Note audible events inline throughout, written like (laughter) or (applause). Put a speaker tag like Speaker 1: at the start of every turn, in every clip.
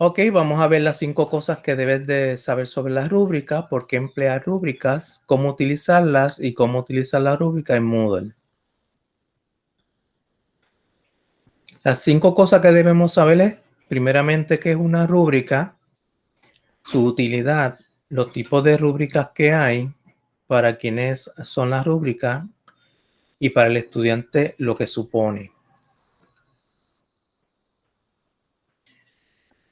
Speaker 1: Ok, vamos a ver las cinco cosas que debes de saber sobre la rúbrica, por qué emplear rúbricas, cómo utilizarlas y cómo utilizar la rúbrica en Moodle. Las cinco cosas que debemos saber es, primeramente, qué es una rúbrica, su utilidad, los tipos de rúbricas que hay, para quienes son las rúbricas y para el estudiante lo que supone.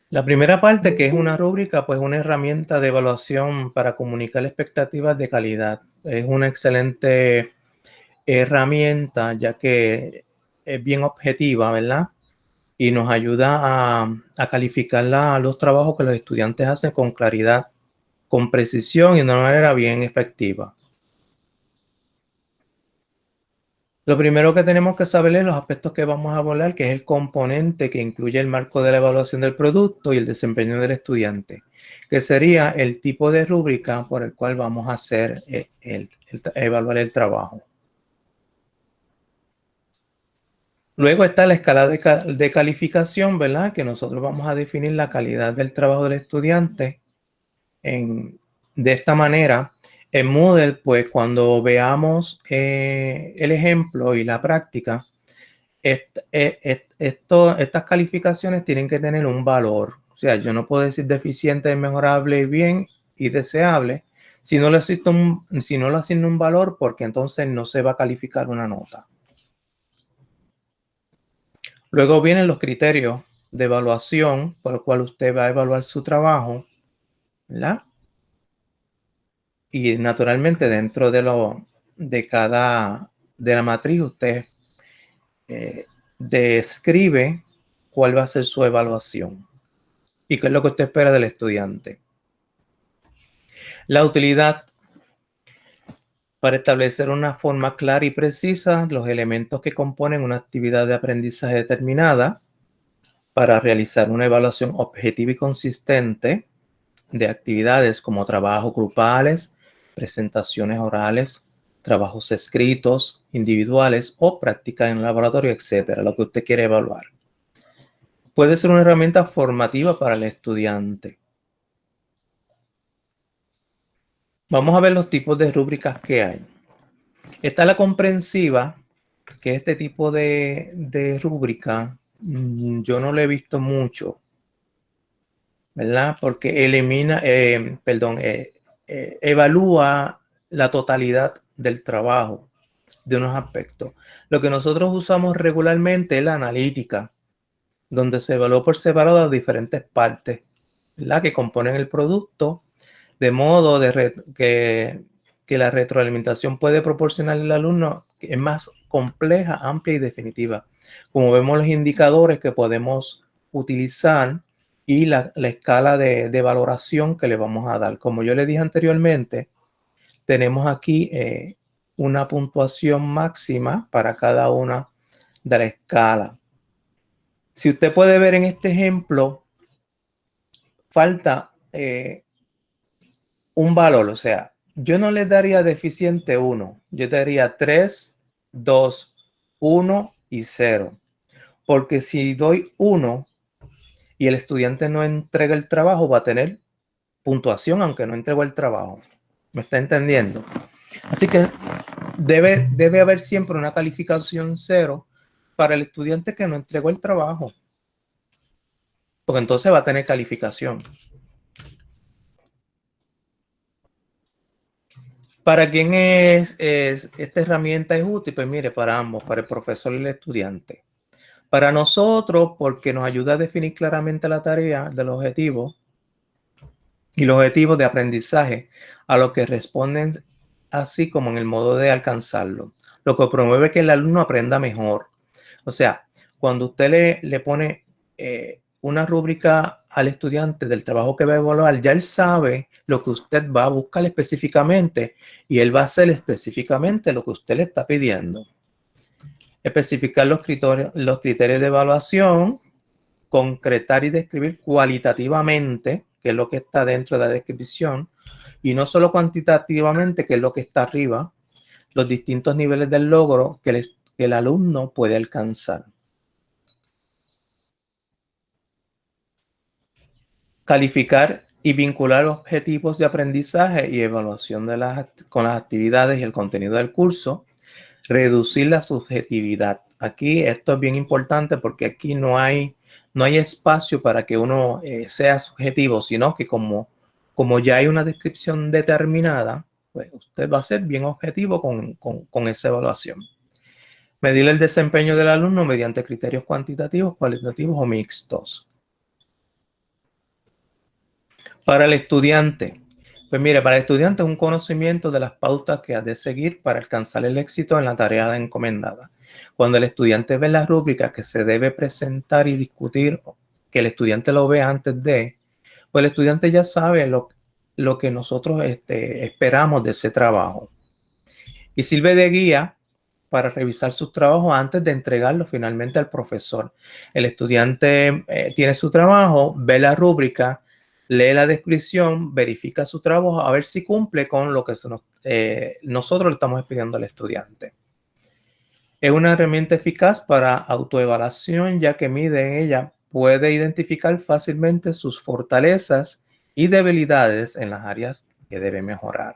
Speaker 1: La primera parte, que es una rúbrica, pues una herramienta de evaluación para comunicar expectativas de calidad. Es una excelente herramienta, ya que es bien objetiva, ¿verdad? Y nos ayuda a, calificar los trabajos que los estudiantes hacen con claridad, con precisión y de una manera bien efectiva. Lo primero que tenemos que saber es los aspectos que vamos a abordar, que es el componente que incluye el marco de la evaluación del producto y el desempeño del estudiante, que sería el tipo de rúbrica por el cual vamos a hacer eh, evaluar el trabajo. Luego está la escala de, calificación, ¿verdad? Que nosotros vamos a definir la calidad del trabajo del estudiante de esta manera en Moodle, pues cuando veamos eh, el ejemplo y la práctica, eh, estas calificaciones tienen que tener un valor. O sea, yo no puedo decir deficiente, mejorable, bien y deseable si no le asigno un, si no le asigno un valor porque entonces no se va a calificar una nota. Luego vienen los criterios de evaluación por el cual usted va a evaluar su trabajo. ¿verdad? Y naturalmente dentro de lo de cada de la matriz usted eh, describe cuál va a ser su evaluación y qué es lo que usted espera del estudiante. La utilidad para establecer una forma clara y precisa los elementos que componen una actividad de aprendizaje determinada para realizar una evaluación objetiva y consistente de actividades como trabajos grupales, presentaciones orales, trabajos escritos, individuales o prácticas en laboratorio, etcétera, lo que usted quiere evaluar. Puede ser una herramienta formativa para el estudiante. Vamos a ver los tipos de rúbricas que hay. Está la comprensiva, que este tipo de, de rúbrica mm, yo no lo he visto mucho, ¿verdad? Porque elimina, eh, perdón, eh, eh, evalúa la totalidad del trabajo de unos aspectos. Lo que nosotros usamos regularmente es la analítica, donde se evalúa por separado las diferentes partes la que componen el producto, de modo que, que la retroalimentación puede proporcionar al alumno es más compleja, amplia y definitiva. Como vemos los indicadores que podemos utilizar y la, escala de, valoración que le vamos a dar. Como yo le dije anteriormente, tenemos aquí eh, una puntuación máxima para cada una de la escala. Si usted puede ver en este ejemplo, falta eh, un valor, o sea, yo no le daría deficiente 1, yo daría 3, 2, 1 y 0. Porque si doy 1, y el estudiante no entrega el trabajo, va a tener puntuación aunque no entregó el trabajo. ¿Me está entendiendo? Así que debe, debe haber siempre una calificación cero para el estudiante que no entregó el trabajo. Porque entonces va a tener calificación. ¿Para quién es, es, esta herramienta es útil? Pues mire, para ambos, para el profesor y el estudiante. Para nosotros, porque nos ayuda a definir claramente la tarea del objetivo y los objetivos de aprendizaje a lo que responden así como en el modo de alcanzarlo, lo que promueve que el alumno aprenda mejor. O sea, cuando usted le, le pone eh, una rúbrica al estudiante del trabajo que va a evaluar, ya él sabe lo que usted va a buscar específicamente y él va a hacer específicamente lo que usted le está pidiendo especificar los criterios, los criterios de evaluación, concretar y describir cualitativamente, que es lo que está dentro de la descripción, y no solo cuantitativamente, que es lo que está arriba, los distintos niveles del logro que el, que el alumno puede alcanzar. Calificar y vincular objetivos de aprendizaje y evaluación de las, con las actividades y el contenido del curso. Reducir la subjetividad. Aquí esto es bien importante porque aquí no hay, no hay espacio para que uno eh, sea subjetivo, sino que como, como ya hay una descripción determinada, pues usted va a ser bien objetivo con, con esa evaluación. Medir el desempeño del alumno mediante criterios cuantitativos, cualitativos o mixtos. Para el estudiante, pues mire, para el estudiante es un conocimiento de las pautas que ha de seguir para alcanzar el éxito en la tarea encomendada. Cuando el estudiante ve la rúbrica que se debe presentar y discutir, que el estudiante lo vea antes de, pues el estudiante ya sabe lo, lo que nosotros este, esperamos de ese trabajo. Y sirve de guía para revisar sus trabajos antes de entregarlo finalmente al profesor. El estudiante eh, tiene su trabajo, ve la rúbrica, lee la descripción, verifica su trabajo a ver si cumple con lo que eh, nosotros le estamos pidiendo al estudiante. Es una herramienta eficaz para autoevaluación ya que mide en ella, puede identificar fácilmente sus fortalezas y debilidades en las áreas que debe mejorar.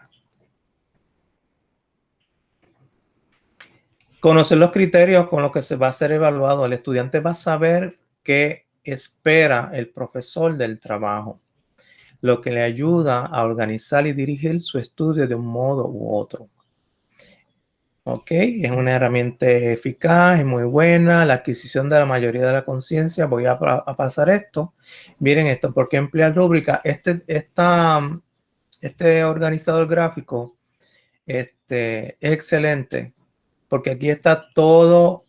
Speaker 1: Conocer los criterios con los que se va a ser evaluado. El estudiante va a saber qué espera el profesor del trabajo, lo que le ayuda a organizar y dirigir su estudio de un modo u otro. Ok, es una herramienta eficaz, es muy buena. La adquisición de la mayoría de la conciencia. Voy a, pasar esto. Miren esto, ¿por qué emplear rúbrica? Este, este organizador gráfico este, es excelente porque aquí está todo,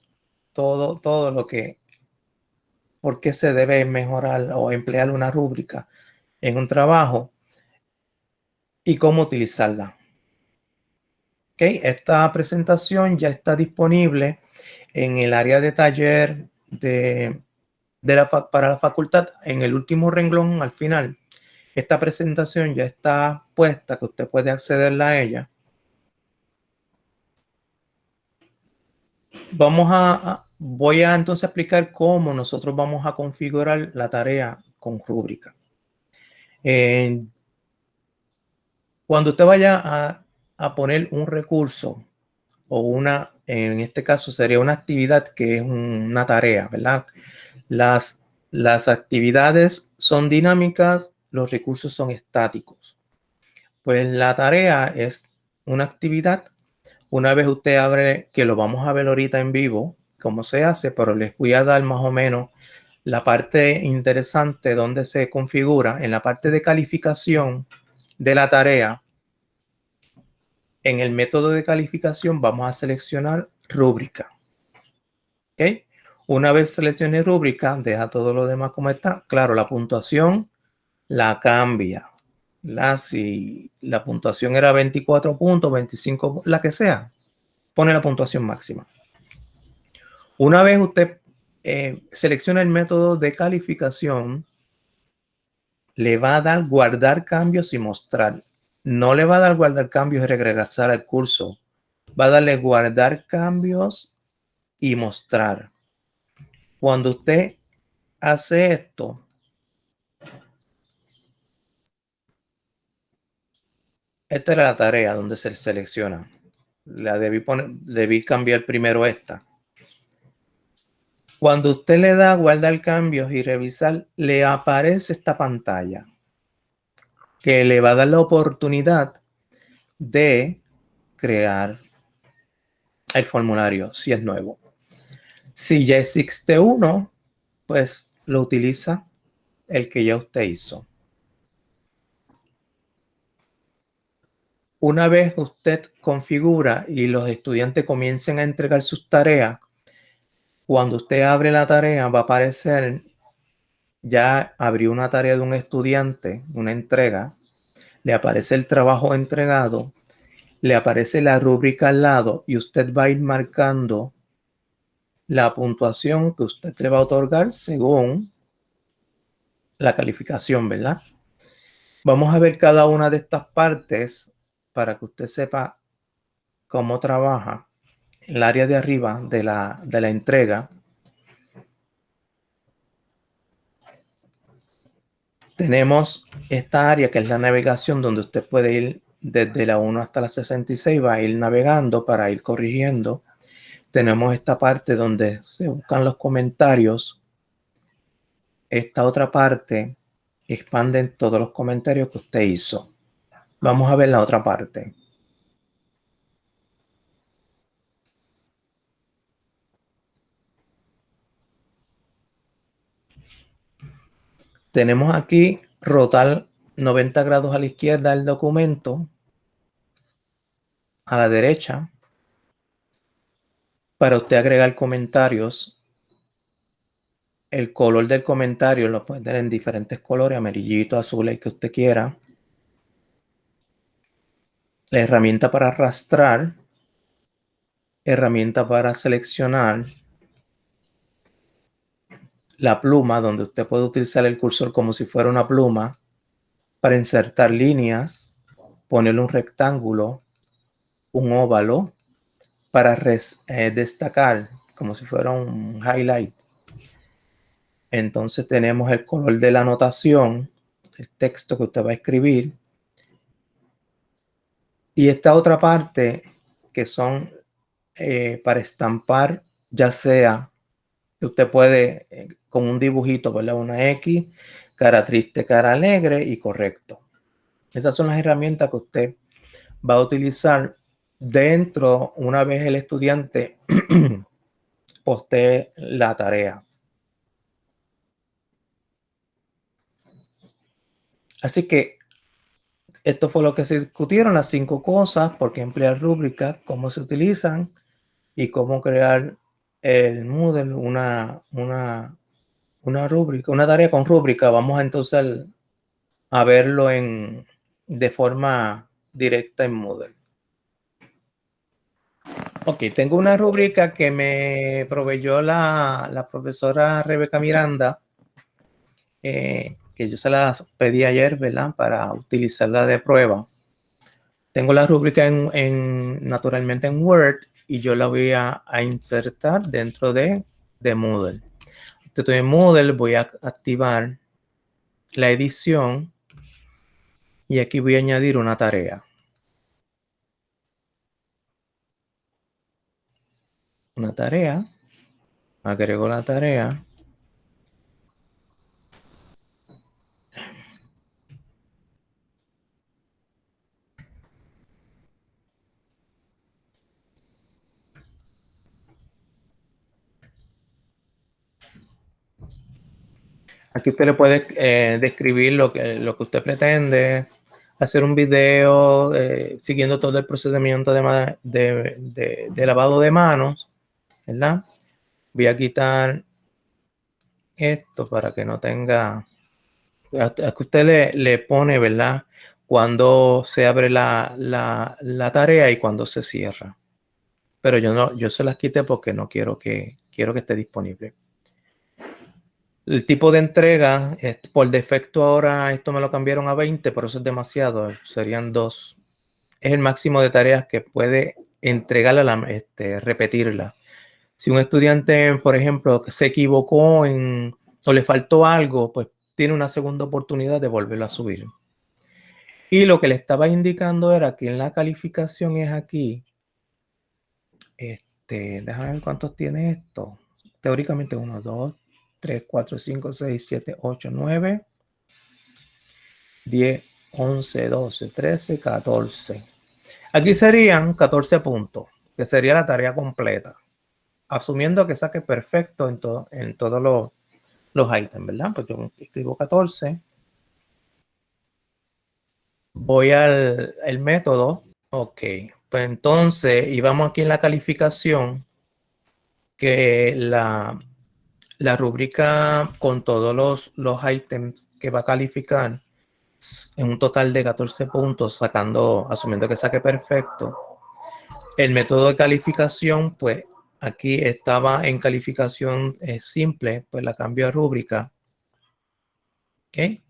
Speaker 1: todo, todo lo que, por qué se debe mejorar o emplear una rúbrica en un trabajo y cómo utilizarla. Esta presentación ya está disponible en el área de taller de, para la facultad en el último renglón al final. Esta presentación ya está puesta que usted puede accederla a ella. Vamos a, voy a entonces explicar cómo nosotros vamos a configurar la tarea con rúbrica. Cuando usted vaya a a poner un recurso o una, en este caso sería una actividad que es una tarea, ¿verdad? Las, las actividades son dinámicas, los recursos son estáticos. Pues la tarea es una actividad. Una vez usted abre, que lo vamos a ver ahorita en vivo, cómo se hace, pero les voy a dar más o menos la parte interesante donde se configura. En la parte de calificación de la tarea, en el método de calificación vamos a seleccionar rúbrica. ¿Ok? Una vez seleccione rúbrica, deja todo lo demás como está. Claro, la puntuación la cambia. La, si la puntuación era 24 puntos, 25, la que sea, pone la puntuación máxima. Una vez usted eh, selecciona el método de calificación, le va a dar guardar cambios y mostrar no le va a dar guardar cambios y regresar al curso. Va a darle guardar cambios y mostrar. Cuando usted hace esto, esta era la tarea donde se selecciona. La debí, poner, debí cambiar primero esta. Cuando usted le da guardar cambios y revisar, le aparece esta pantalla que le va a dar la oportunidad de crear el formulario si es nuevo. Si ya existe uno, pues lo utiliza el que ya usted hizo. Una vez usted configura y los estudiantes comiencen a entregar sus tareas, cuando usted abre la tarea va a aparecer ya abrió una tarea de un estudiante, una entrega, le aparece el trabajo entregado, le aparece la rúbrica al lado y usted va a ir marcando la puntuación que usted le va a otorgar según la calificación, ¿verdad? Vamos a ver cada una de estas partes para que usted sepa cómo trabaja el área de arriba de la, de la entrega tenemos esta área que es la navegación donde usted puede ir desde la 1 hasta la 66, va a ir navegando para ir corrigiendo. Tenemos esta parte donde se buscan los comentarios. Esta otra parte expande todos los comentarios que usted hizo. Vamos a ver la otra parte. Tenemos aquí rotar 90 grados a la izquierda el documento, a la derecha, para usted agregar comentarios. El color del comentario lo puede tener en diferentes colores, amarillito, azul, el que usted quiera. La herramienta para arrastrar, herramienta para seleccionar, la pluma, donde usted puede utilizar el cursor como si fuera una pluma para insertar líneas, ponerle un rectángulo, un óvalo, para eh, destacar como si fuera un highlight. Entonces tenemos el color de la anotación, el texto que usted va a escribir. Y esta otra parte que son eh, para estampar, ya sea usted puede con un dibujito, ¿verdad? Una X, cara triste, cara alegre y correcto. Esas son las herramientas que usted va a utilizar dentro, una vez el estudiante (clears throat) postee la tarea. Así que esto fue lo que se discutieron, las cinco cosas, por qué emplear rúbricas, cómo se utilizan y cómo crear el Moodle una, una una rúbrica, una tarea con rúbrica, vamos entonces a verlo en, de forma directa en Moodle. Ok, tengo una rúbrica que me proveyó la, la profesora Rebeca Miranda, eh, que yo se la pedí ayer, ¿verdad? Para utilizarla de prueba. Tengo la rúbrica en, en, naturalmente en Word y yo la voy a, a insertar dentro de, de Moodle. Estoy en Moodle, voy a activar la edición y aquí voy a añadir una tarea. Una tarea, agrego la tarea Aquí usted le puede eh, describir lo que, lo que usted pretende, hacer un video eh, siguiendo todo el procedimiento de, de, lavado de manos, ¿verdad? Voy a quitar esto para que no tenga... que usted le, le, pone, ¿verdad? Cuando se abre la, la, la, tarea y cuando se cierra. Pero yo no, yo se las quité porque no quiero que, quiero que esté disponible. El tipo de entrega, por defecto ahora esto me lo cambiaron a 20, pero eso es demasiado, serían dos. Es el máximo de tareas que puede entregarla, este, repetirla. Si un estudiante, por ejemplo, se equivocó en, o le faltó algo, pues tiene una segunda oportunidad de volverlo a subir. Y lo que le estaba indicando era que en la calificación es aquí. Este, déjame ver cuántos tiene esto. Teóricamente 1, 2, 3, 4, 5, 6, 7, 8, 9, 10, 11, 12, 13, 14. Aquí serían 14 puntos, que sería la tarea completa. Asumiendo que saque perfecto en, en todos los, los ítems, ¿verdad? Pues yo escribo 14. Voy al el método. Ok, pues entonces, y vamos aquí en la calificación, que la, la rúbrica con todos los, los ítems que va a calificar en un total de 14 puntos, sacando, asumiendo que saque perfecto. El método de calificación, pues aquí estaba en calificación eh, simple, pues la cambio a rúbrica. ¿Ok?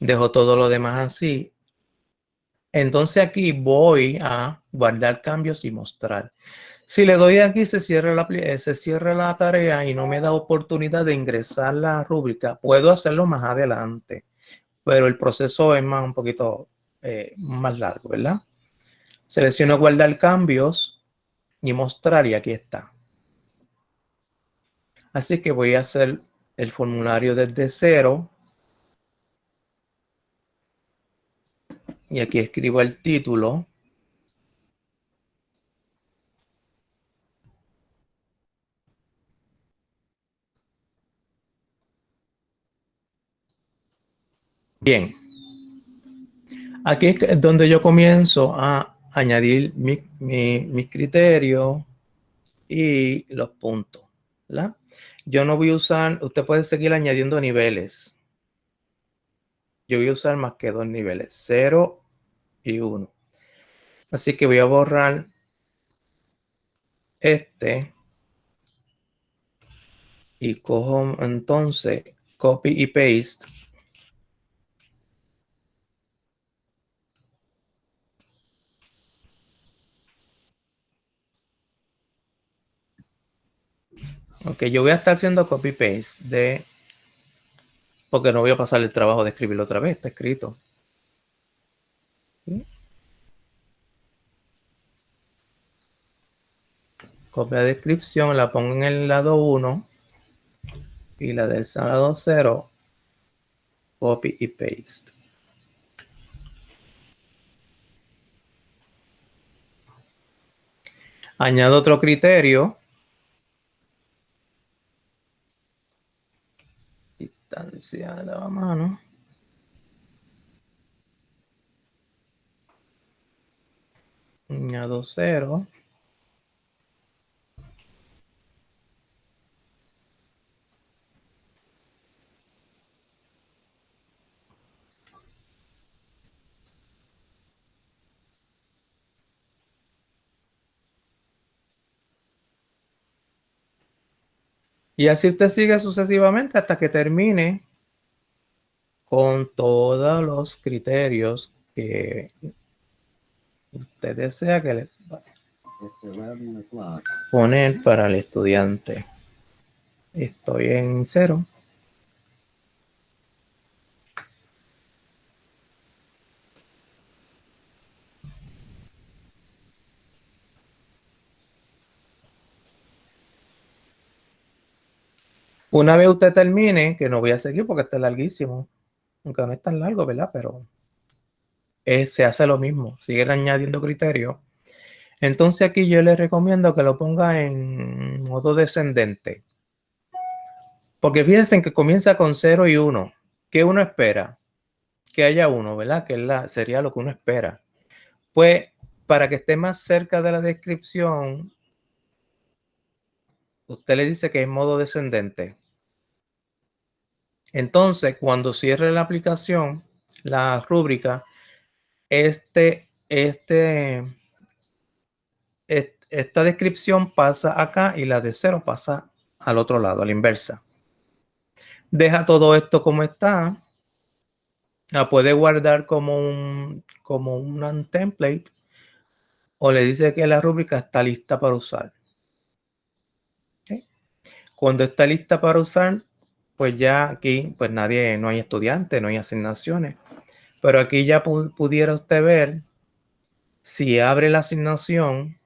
Speaker 1: Dejo todo lo demás así. Entonces aquí voy a guardar cambios y mostrar. Si le doy aquí, se cierra, la, eh, se cierra la tarea y no me da oportunidad de ingresar la rúbrica. Puedo hacerlo más adelante. pero el proceso es más un poquito eh, más largo, ¿verdad? Selecciono guardar cambios y mostrar y aquí está. Así que voy a hacer el formulario desde cero. Y aquí escribo el título. Bien. Aquí es donde yo comienzo a añadir mi, mis criterios y los puntos. Yo no voy a usar, usted puede seguir añadiendo niveles. Yo voy a usar más que dos niveles, 0 y 1. Así que voy a borrar este y cojo entonces copy y paste Ok, yo voy a estar haciendo copy-paste de... Porque no voy a pasar el trabajo de escribirlo otra vez, está escrito. Copia de descripción, la pongo en el lado 1 y la del lado 0, copy y paste. Añado otro criterio distancia de la mano. Añado cero. Y así usted sigue sucesivamente hasta que termine con todos los criterios que usted desea que le poner para el estudiante. Estoy en cero. Una vez usted termine, que no voy a seguir porque está larguísimo, aunque no es tan largo, ¿verdad? Pero se hace lo mismo, sigue añadiendo criterios. Entonces aquí yo le recomiendo que lo ponga en modo descendente. Porque fíjense que comienza con 0 y 1. ¿Qué uno espera? Que haya uno, ¿verdad? Que la, sería lo que uno espera. Pues para que esté más cerca de la descripción, usted le dice que es modo descendente. Entonces, cuando cierre la aplicación, la rúbrica, este, este, esta descripción pasa acá y la de cero pasa al otro lado, a la inversa. Deja todo esto como está. La puede guardar como un, como un template o le dice que la rúbrica está lista para usar. Cuando está lista para usar, pues ya aquí, pues nadie, no hay estudiantes, no hay asignaciones. Pero aquí ya pudiera usted ver si abre la asignación,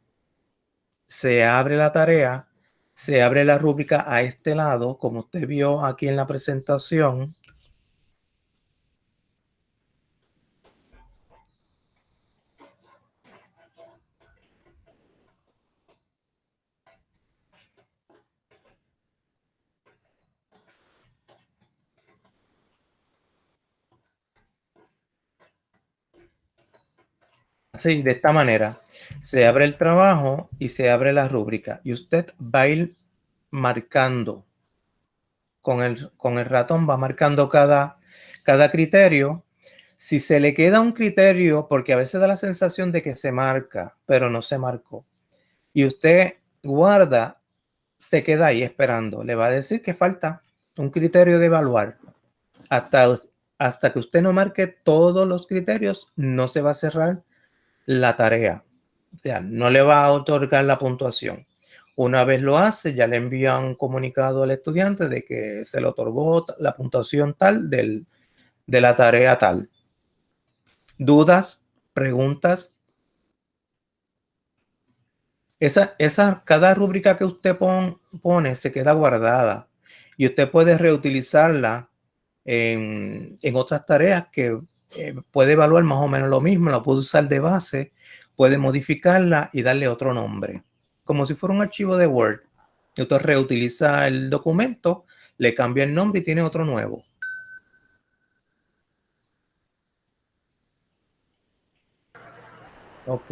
Speaker 1: se abre la tarea, se abre la rúbrica a este lado, como usted vio aquí en la presentación. Así, de esta manera. Se abre el trabajo y se abre la rúbrica. Y usted va a ir marcando. Con el, con el ratón va marcando cada, cada criterio. Si se le queda un criterio, porque a veces da la sensación de que se marca, pero no se marcó. Y usted guarda, se queda ahí esperando. Le va a decir que falta un criterio de evaluar. Hasta, hasta que usted no marque todos los criterios, no se va a cerrar la tarea. O sea, no le va a otorgar la puntuación. Una vez lo hace, ya le envía un comunicado al estudiante de que se le otorgó la puntuación tal del, de la tarea tal. Dudas, preguntas. Esa, esa, cada rúbrica que usted pone se queda guardada y usted puede reutilizarla en, en otras tareas que eh, puede evaluar más o menos lo mismo, la puede usar de base, puede modificarla y darle otro nombre, como si fuera un archivo de Word. Usted reutiliza el documento, le cambia el nombre y tiene otro nuevo. Ok.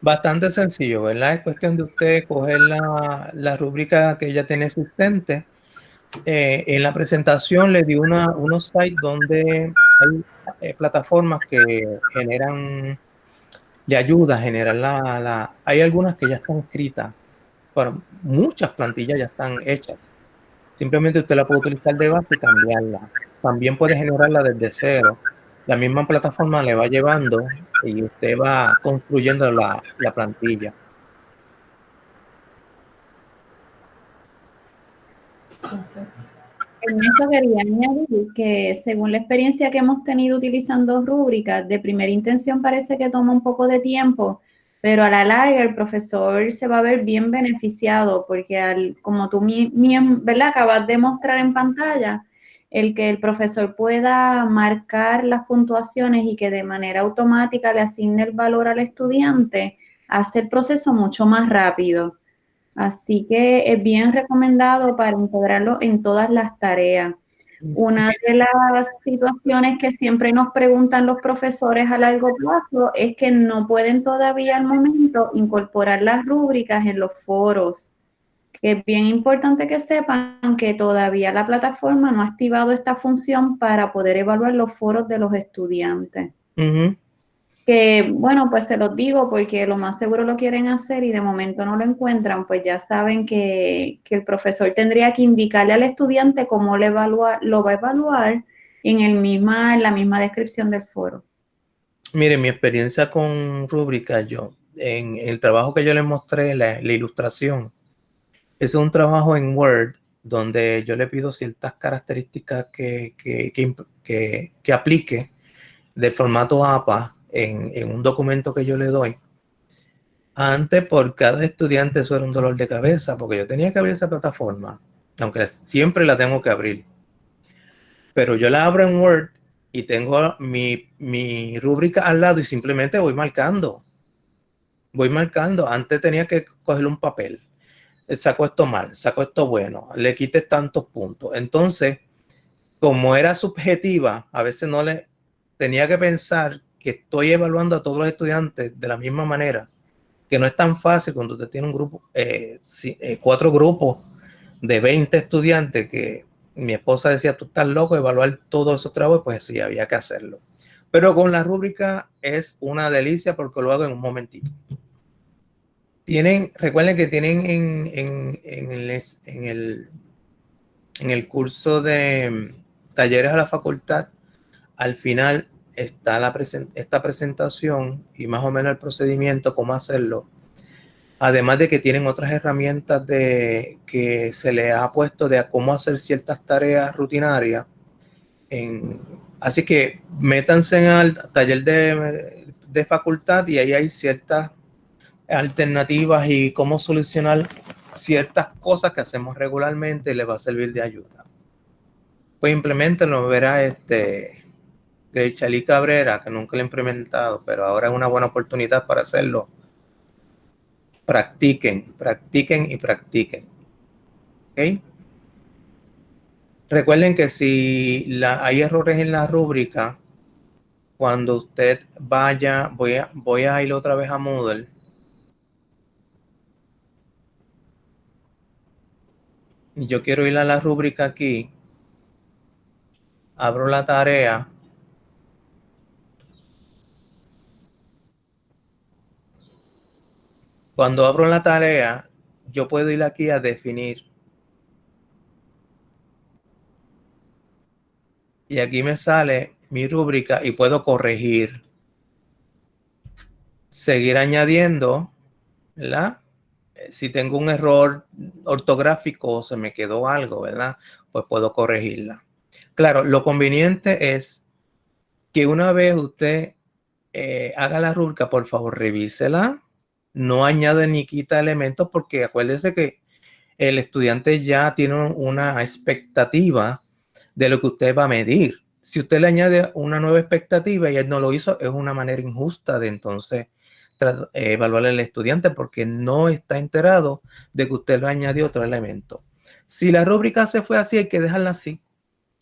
Speaker 1: Bastante sencillo, ¿verdad? Es cuestión de usted coger la, la rúbrica que ya tiene existente. Eh, en la presentación le di una, unos sites donde hay eh, plataformas que generan, le ayuda a generar la, Hay algunas que ya están escritas, pero muchas plantillas ya están hechas. Simplemente usted la puede utilizar de base y cambiarla. También puede generarla desde cero. La misma plataforma le va llevando y usted va construyendo la, la plantilla.
Speaker 2: En esto quería añadir que según la experiencia que hemos tenido utilizando rúbricas, de primera intención parece que toma un poco de tiempo, pero a la larga el profesor se va a ver bien beneficiado porque al, como tú ¿verdad? acabas de mostrar en pantalla, el que el profesor pueda marcar las puntuaciones y que de manera automática le asigne el valor al estudiante, hace el proceso mucho más rápido. Así que es bien recomendado para integrarlo en todas las tareas. Una de las situaciones que siempre nos preguntan los profesores a largo plazo es que no pueden todavía al momento incorporar las rúbricas en los foros es bien importante que sepan que todavía la plataforma no ha activado esta función para poder evaluar los foros de los estudiantes. Que, bueno, pues se los digo porque lo más seguro lo quieren hacer y de momento no lo encuentran, pues ya saben que, el profesor tendría que indicarle al estudiante cómo le lo va a evaluar en, el misma, en la misma descripción del foro.
Speaker 1: Mire, mi experiencia con rúbrica, yo, en el trabajo que yo les mostré, la ilustración, es un trabajo en Word donde yo le pido ciertas características que, que, aplique del formato APA en, un documento que yo le doy. Antes, por cada estudiante, eso era un dolor de cabeza, porque yo tenía que abrir esa plataforma, aunque siempre la tengo que abrir. Pero yo la abro en Word y tengo mi, mi rúbrica al lado y simplemente voy marcando. Voy marcando. Antes tenía que coger un papel sacó esto mal, sacó esto bueno, le quité tantos puntos. Entonces, como era subjetiva, a veces no le tenía que pensar que estoy evaluando a todos los estudiantes de la misma manera, que no es tan fácil cuando usted tiene un grupo, eh, eh, cuatro grupos de 20 estudiantes que mi esposa decía, tú estás loco, evaluar todos esos trabajos, pues sí, había que hacerlo. Pero con la rúbrica es una delicia porque lo hago en un momentito. Tienen, recuerden que tienen en, en, el, en, el, en el curso de mm, talleres a la facultad, al final está la esta presentación y más o menos el procedimiento, cómo hacerlo. Además de que tienen otras herramientas de, que se le ha puesto de cómo hacer ciertas tareas rutinarias. Así que métanse en el taller de, de facultad y ahí hay ciertas alternativas y cómo solucionar ciertas cosas que hacemos regularmente les va a servir de ayuda. Pues implementenlo, verá este Chalí Cabrera, que nunca lo he implementado, pero ahora es una buena oportunidad para hacerlo. Practiquen, practiquen y practiquen. ¿Ok? Recuerden que si hay errores en la rúbrica, cuando usted vaya, voy a, voy a ir otra vez a Moodle yo quiero ir a la rúbrica aquí, abro la tarea, cuando abro la tarea, yo puedo ir aquí a definir. Y aquí me sale mi rúbrica y puedo corregir. Seguir añadiendo, ¿verdad? si tengo un error ortográfico o se me quedó algo, ¿verdad? Pues puedo corregirla. Claro, lo conveniente es que una vez usted eh, haga la rúbrica, por favor, revísela. No añade ni quita elementos porque acuérdese que el estudiante ya tiene una expectativa de lo que usted va a medir. Si usted le añade una nueva expectativa y él no lo hizo, es una manera injusta de entonces eh, evaluar al estudiante porque no está enterado de que usted le añadió otro elemento. Si la rúbrica se fue así, hay que dejarla así.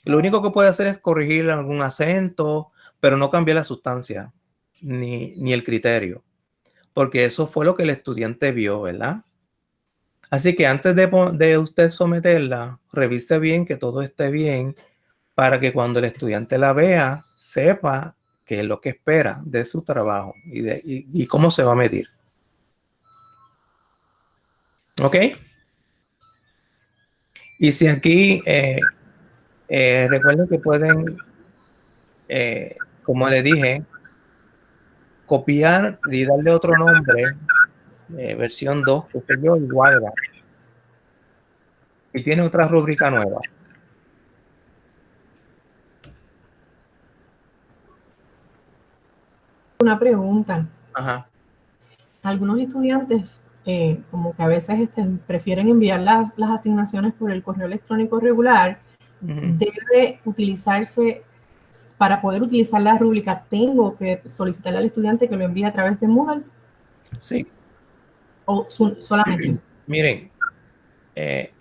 Speaker 1: Lo único que puede hacer es corregir algún acento, pero no cambiar la sustancia ni, ni el criterio, porque eso fue lo que el estudiante vio, ¿verdad? Así que antes de, de, usted someterla, revise bien que todo esté bien para que cuando el estudiante la vea, sepa qué es lo que espera de su trabajo y, de, y, cómo se va a medir. ¿Ok? Y si aquí, eh, eh, recuerden que pueden, eh, como le dije, copiar y darle otro nombre, versión 2, que se yo, igual. Y tiene otra rúbrica nueva.
Speaker 3: Una pregunta. Algunos estudiantes, eh, como que a veces este, prefieren enviar las asignaciones por el correo electrónico regular, debe utilizarse, para poder utilizar la rúbrica, tengo que solicitarle al estudiante que lo envíe a través de Moodle.
Speaker 1: Sí.
Speaker 3: O solamente. (clears throat)
Speaker 1: Miren, eh,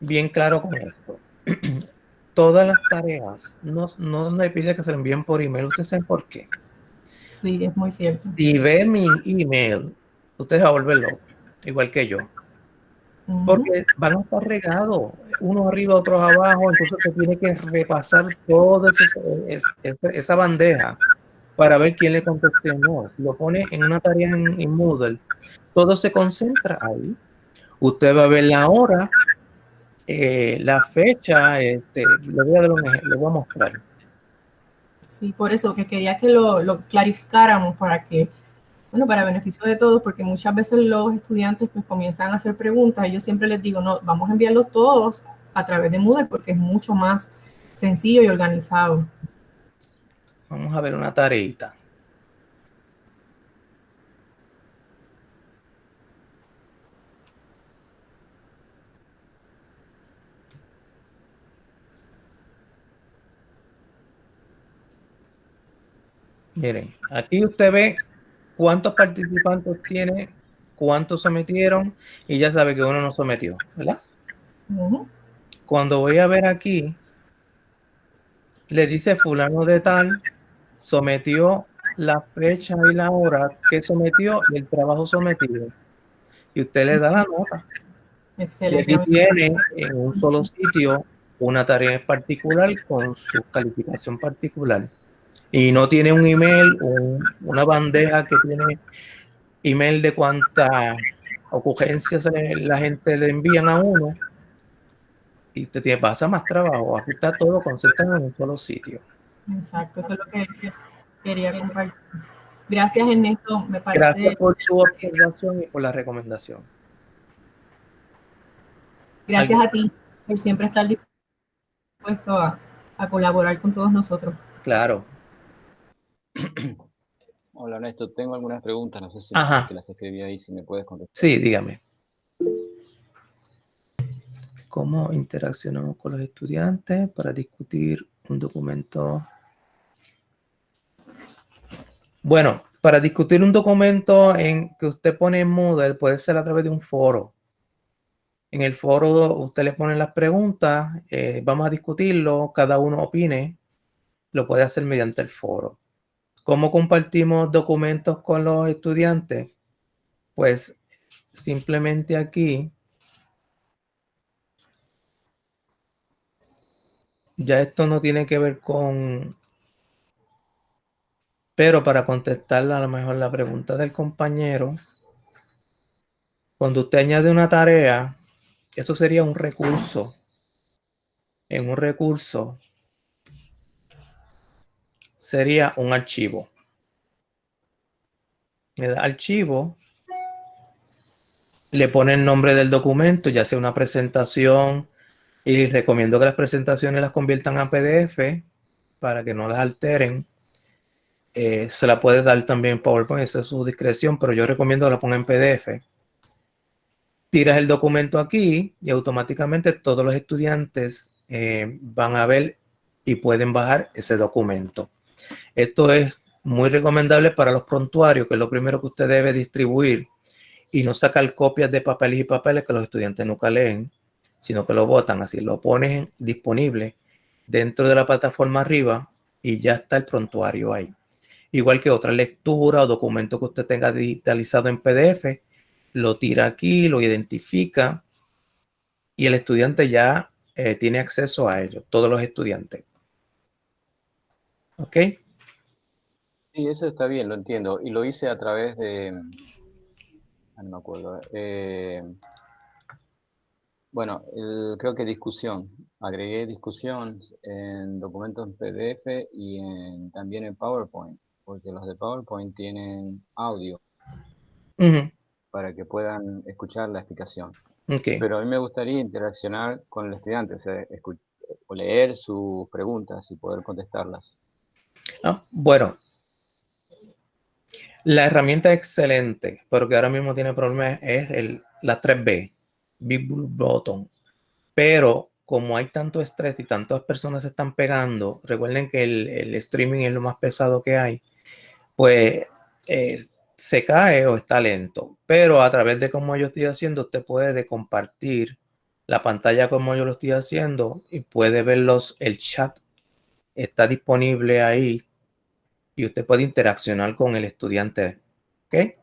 Speaker 1: bien claro con esto. (clears throat) Todas las tareas no, no me pide que se lo envíen por email. ¿Ustedes saben por qué?
Speaker 3: Sí, es muy cierto.
Speaker 1: Si ve mi email, ustedes va a volver loco, igual que yo. Porque van a estar regados, uno arriba, otros abajo, entonces se tiene que repasar toda esa bandeja para ver quién le contestó no. Lo pone en una tarea en, Moodle, todo se concentra ahí. Usted va a ver la hora, eh, la fecha, este, le voy a voy a mostrar.
Speaker 3: Sí, por eso que quería que lo, lo, clarificáramos para que, bueno, para beneficio de todos, porque muchas veces los estudiantes pues comienzan a hacer preguntas y yo siempre les digo, no, vamos a enviarlos todos a través de Moodle porque es mucho más sencillo y organizado.
Speaker 1: Vamos a ver una tareita. Miren, aquí usted ve cuántos participantes tiene, cuántos sometieron y ya sabe que uno no sometió, ¿verdad? Cuando voy a ver aquí, le dice fulano de tal, sometió la fecha y la hora que sometió y el trabajo sometido. Y usted le da la nota. Excelente. Y aquí tiene en un solo sitio una tarea en particular con su calificación particular y no tiene un email, o una bandeja que tiene email de cuántas ocurrencias la gente le envían a uno y te tiene, pasa más trabajo. Aquí está todo concentrado en un solo sitio.
Speaker 3: Exacto, eso es lo que quería compartir. Gracias, Ernesto. Me parece...
Speaker 1: Gracias por tu observación y por la recomendación.
Speaker 3: Gracias a ti por siempre estar dispuesto a, a colaborar con todos nosotros.
Speaker 1: Claro, (clears throat)
Speaker 4: Hola Ernesto, tengo algunas preguntas, no sé si las escribí ahí, si me puedes contestar.
Speaker 1: Sí, dígame. ¿Cómo interaccionamos con los estudiantes para discutir un documento? Bueno, para discutir un documento en que usted pone en Moodle puede ser a través de un foro. En el foro usted le pone las preguntas, eh, vamos a discutirlo, cada uno opine, lo puede hacer mediante el foro. ¿Cómo compartimos documentos con los estudiantes? Pues simplemente aquí ya esto no tiene que ver con... Pero para contestar a lo mejor la pregunta del compañero, cuando usted añade una tarea, eso sería un recurso. En un recurso sería un archivo. Le da archivo, le pone el nombre del documento, ya sea una presentación, Y recomiendo que las presentaciones las conviertan a PDF para que no las alteren. Eh, se la puede dar también PowerPoint, eso es su discreción, pero yo recomiendo que la ponga en PDF. Tiras el documento aquí y automáticamente todos los estudiantes eh, van a ver y pueden bajar ese documento. Esto es muy recomendable para los prontuarios, que es lo primero que usted debe distribuir y no sacar copias de papeles y papeles que los estudiantes nunca leen, sino que lo botan así, lo pones disponible dentro de la plataforma arriba y ya está el prontuario ahí. Igual que otra lectura o documento que usted tenga digitalizado en PDF, lo tira aquí, lo identifica y el estudiante ya eh, tiene acceso a ello, todos los estudiantes. ¿Ok?
Speaker 4: Sí, eso está bien, lo entiendo. Y lo hice a través de... Ah, no me acuerdo. Eh, bueno, creo que discusión. Agregué discusión en documentos en PDF y también en PowerPoint, porque los de PowerPoint tienen audio para que puedan escuchar la explicación. Pero a mí me gustaría interaccionar con el estudiante, o, sea, o leer sus preguntas y poder contestarlas.
Speaker 1: Ah, bueno, la herramienta excelente, pero que ahora mismo tiene problemas, es el, la 3B, Big Blue Button. Pero como hay tanto estrés y tantas personas se están pegando, recuerden que el, streaming es lo más pesado que hay, pues eh, se cae o está lento. Pero a través de cómo yo estoy haciendo, usted puede compartir la pantalla como yo lo estoy haciendo y puede ver el chat. Está disponible ahí y usted puede interaccionar con el estudiante. ¿okay?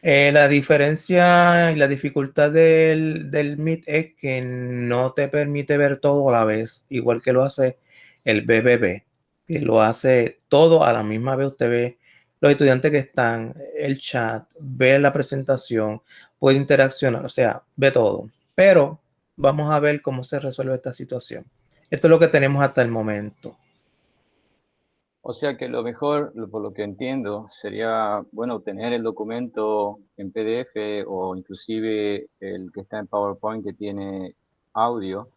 Speaker 1: Eh, la diferencia y la dificultad del, del Meet es que no te permite ver todo a la vez, igual que lo hace el BBB, que lo hace todo a la misma vez. Usted ve los estudiantes que están, el chat, ve la presentación, puede interaccionar, o sea, ve todo. Pero vamos a ver cómo se resuelve esta situación. Esto es lo que tenemos hasta el momento.
Speaker 4: O sea que lo mejor, por lo que entiendo, sería, bueno, obtener el documento en PDF o inclusive el que está en PowerPoint que tiene audio,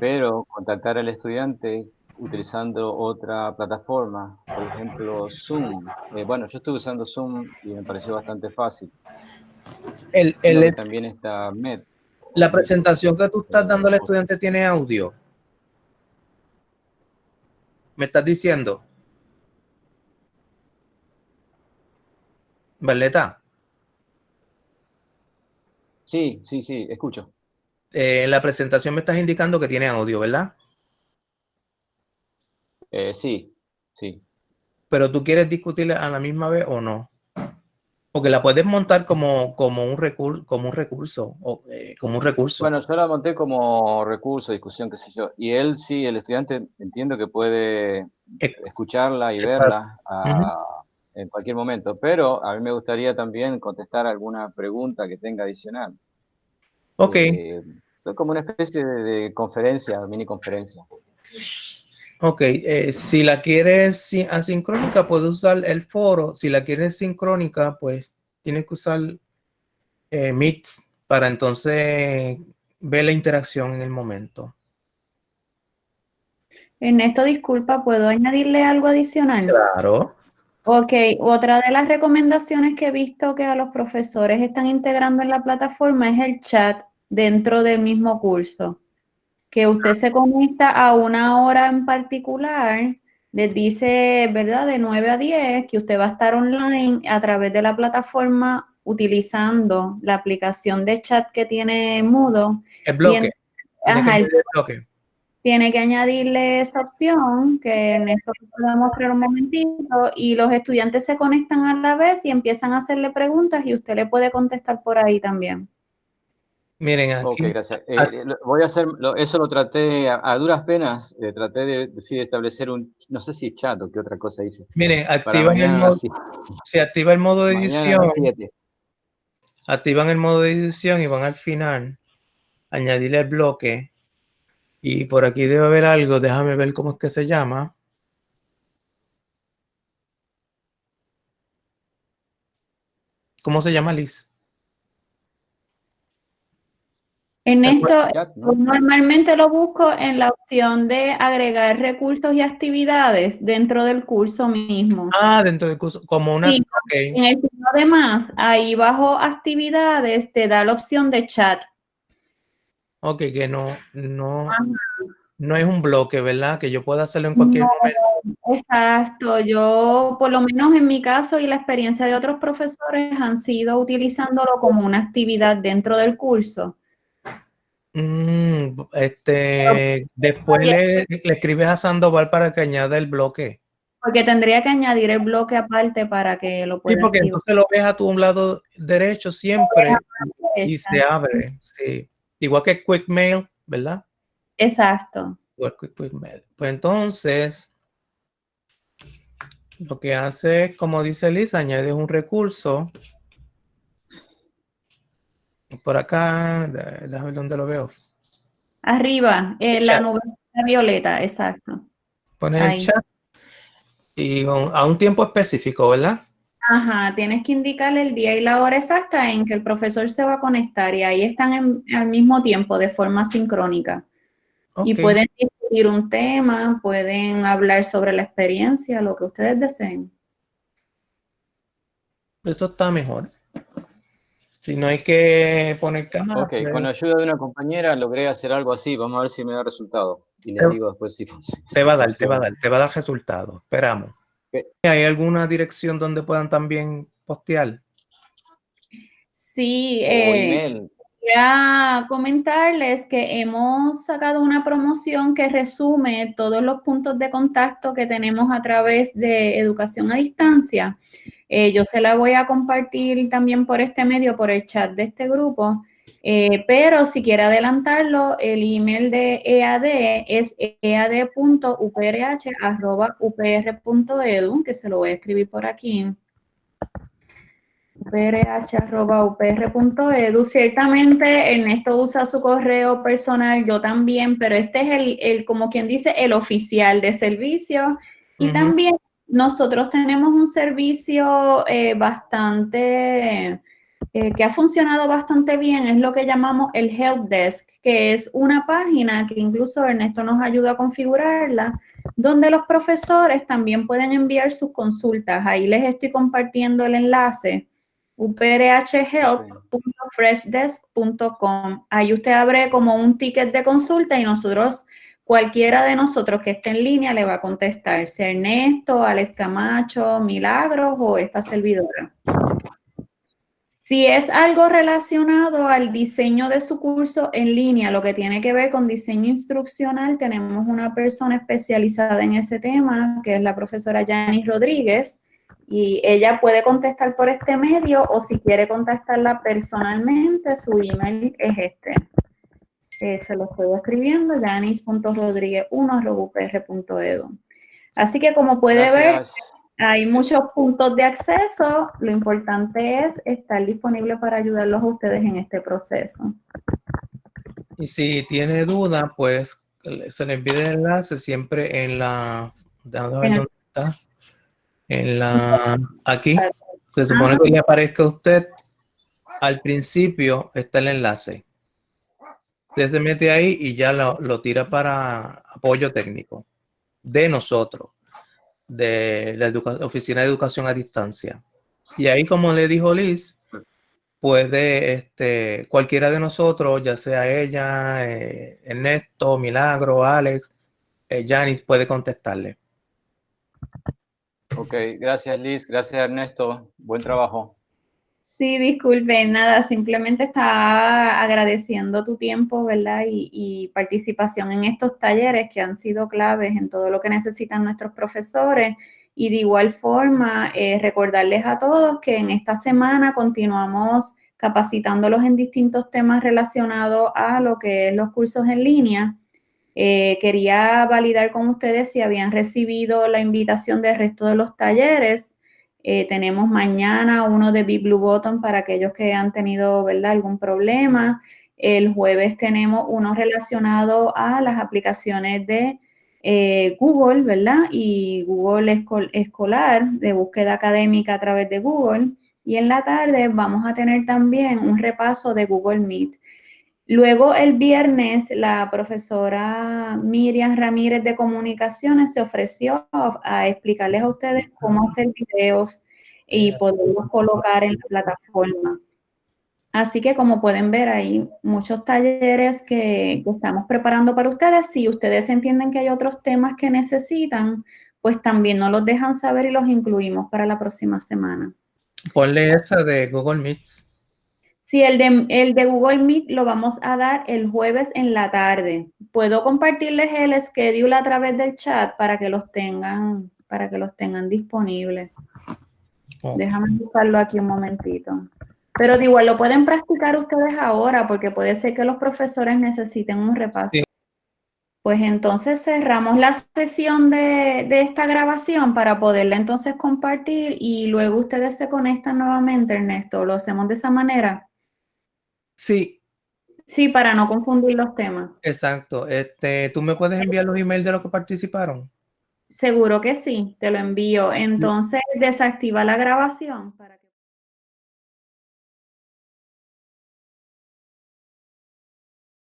Speaker 4: pero contactar al estudiante utilizando otra plataforma, por ejemplo Zoom. Eh, bueno, yo estuve usando Zoom y me pareció bastante fácil.
Speaker 1: El, el también está Med. La presentación que tú estás dando al estudiante tiene audio. ¿Me estás diciendo? Valeta.
Speaker 4: Sí, sí, sí, escucho.
Speaker 1: en eh, la presentación me estás indicando que tiene audio, ¿verdad?
Speaker 4: Eh, sí, sí.
Speaker 1: Pero tú quieres discutirla a la misma vez o no? Porque la puedes montar como, como un recurso, como un recurso, o, eh, como un recurso.
Speaker 4: Bueno, yo la monté como recurso, discusión, qué sé yo. Y él sí, el estudiante, entiendo que puede escucharla y verla en cualquier momento, pero a mí me gustaría también contestar alguna pregunta que tenga adicional.
Speaker 1: Ok.
Speaker 4: Eh, como una especie de, conferencia, mini conferencia.
Speaker 1: Ok, eh, si la quieres asincrónica, puedes usar el foro. Si la quieres sincrónica, pues tienes que usar eh, Meet para entonces ver la interacción en el momento.
Speaker 2: Ernesto, disculpa, ¿puedo añadirle algo adicional?
Speaker 1: Claro.
Speaker 2: Ok, otra de las recomendaciones que he visto que a los profesores están integrando en la plataforma es el chat dentro del mismo curso. Que usted se conecta a una hora en particular, les dice, ¿verdad? De 9 a 10, que usted va a estar online a través de la plataforma utilizando la aplicación de chat que tiene Mudo.
Speaker 1: El bloque.
Speaker 2: ajá, el bloque tiene que añadirle esa opción que en esto voy a mostrar un momentito y los estudiantes se conectan a la vez y empiezan a hacerle preguntas y usted le puede contestar por ahí también.
Speaker 1: Miren aquí.
Speaker 4: Ok, gracias. Eh, voy a hacer, eso lo traté a, duras penas, eh, traté de, establecer un, no sé si chat o qué otra cosa hice.
Speaker 1: Miren, activan el modo, se activa el modo de edición. Activan el modo de edición y van al final, añadirle el bloque y por aquí debe haber algo, déjame ver cómo es que se llama. ¿Cómo se llama, Liz?
Speaker 2: En esto, normalmente lo busco en la opción de agregar recursos y actividades dentro del curso mismo.
Speaker 1: Ah, dentro del curso, como una...
Speaker 2: En el signo de más, ahí bajo actividades te da la opción de chat.
Speaker 1: Ok, que no, no, no es un bloque, ¿verdad? Que yo pueda hacerlo en cualquier momento.
Speaker 2: Exacto, yo por lo menos en mi caso y la experiencia de otros profesores han sido utilizándolo como una actividad dentro del curso.
Speaker 1: Mm, este, después le, escribes a Sandoval para que añada el bloque.
Speaker 2: Porque tendría que añadir el bloque aparte para que lo pueda.
Speaker 1: Sí, porque entonces lo ves a tu lado derecho siempre y se abre. Sí. Igual que Quick Mail, ¿verdad?
Speaker 2: Exacto.
Speaker 1: Igual que Quick Mail. Pues entonces, lo que hace es, como dice Liz, añades un recurso. Por acá, déjame ver dónde lo veo.
Speaker 2: Arriba, en la nube violeta, exacto.
Speaker 1: Pones el chat y a un tiempo específico, ¿verdad?
Speaker 2: Ajá, tienes que indicarle el día y la hora exacta en que el profesor se va a conectar y ahí están al mismo tiempo de forma sincrónica. Y pueden discutir un tema, pueden hablar sobre la experiencia, lo que ustedes deseen.
Speaker 1: Eso está mejor. Si no hay que poner cámara.
Speaker 4: Ok, con la ayuda de una compañera logré hacer algo así. Vamos a ver si me da resultado. Y les digo después si
Speaker 1: Te va a dar, te va a dar, te va a dar resultado. Esperamos. ¿Hay alguna dirección donde puedan también postear?
Speaker 2: Sí, eh, a comentarles que hemos sacado una promoción que resume todos los puntos de contacto que tenemos a través de educación a distancia. Eh, yo se la voy a compartir también por este medio, por el chat de este grupo. Eh, pero si quiere adelantarlo, el email de EAD es ead.uprh.upr.edu, que se lo voy a escribir por aquí. uprh.upr.edu. Ciertamente Ernesto usa su correo personal, yo también, pero este es el, como quien dice, el oficial de servicio. Y también nosotros tenemos un servicio eh, bastante eh, que ha funcionado bastante bien es lo que llamamos el Help Desk, que es una página que incluso Ernesto nos ayuda a configurarla, donde los profesores también pueden enviar sus consultas. Ahí les estoy compartiendo el enlace uprhhelp.freshdesk.com. Ahí usted abre como un ticket de consulta y nosotros, cualquiera de nosotros que esté en línea le va a contestar, sea Ernesto, Alex Camacho, Milagros o esta servidora. Si es algo relacionado al diseño de su curso en línea, lo que tiene que ver con diseño instruccional, tenemos una persona especializada en ese tema, que es la profesora Janice Rodríguez, y ella puede contestar por este medio o si quiere contactarla personalmente, su email es este. Eh, se lo estoy escribiendo, janis.rodríguez1.upr.edu. Así que como puede ver, hay muchos puntos de acceso. Lo importante es estar disponible para ayudarlos a ustedes en este proceso.
Speaker 1: Y si tiene duda, pues se le envíe el enlace siempre en la... En la... Aquí. Se supone que le aparezca a usted. Al principio está el enlace. Usted se mete ahí y ya lo, lo tira para apoyo técnico de nosotros de la Oficina de Educación a Distancia. Y ahí, como le dijo Liz, puede este, cualquiera de nosotros, ya sea ella, eh, Ernesto, Milagro, Alex, eh, Janice, puede contestarle.
Speaker 4: Ok, gracias Liz, gracias Ernesto, buen trabajo.
Speaker 2: Sí, disculpe, nada, simplemente estaba agradeciendo tu tiempo, ¿verdad? Y, participación en estos talleres que han sido claves en todo lo que necesitan nuestros profesores. Y de igual forma, eh, recordarles a todos que en esta semana continuamos capacitándolos en distintos temas relacionados a lo que es los cursos en línea. Eh, quería validar con ustedes si habían recibido la invitación del resto de los talleres. Eh, tenemos mañana uno de Big Blue Button para aquellos que han tenido ¿verdad? algún problema. El jueves tenemos uno relacionado a las aplicaciones de eh, Google, ¿verdad? Y Google Escolar, de búsqueda académica a través de Google. Y en la tarde vamos a tener también un repaso de Google Meet. Luego el viernes la profesora Miriam Ramírez de Comunicaciones se ofreció a explicarles a ustedes cómo hacer videos y poderlos colocar en la plataforma. Así que como pueden ver, hay muchos talleres que, estamos preparando para ustedes. Si ustedes entienden que hay otros temas que necesitan, pues también nos los dejan saber y los incluimos para la próxima semana.
Speaker 1: Ponle esa de Google Meet.
Speaker 2: Sí, el de, el de Google Meet lo vamos a dar el jueves en la tarde. Puedo compartirles el schedule a través del chat para que los tengan, para que los tengan disponibles. Déjame buscarlo aquí un momentito. Pero de igual lo pueden practicar ustedes ahora porque puede ser que los profesores necesiten un repaso. Pues entonces cerramos la sesión de, de, esta grabación para poderla entonces compartir y luego ustedes se conectan nuevamente, Ernesto. ¿Lo hacemos de esa manera?
Speaker 1: Sí.
Speaker 2: Sí, para no confundir los temas.
Speaker 1: Exacto. Este, ¿Tú me puedes enviar los emails de los que participaron?
Speaker 2: Seguro que sí, te lo envío. Entonces, desactiva la grabación para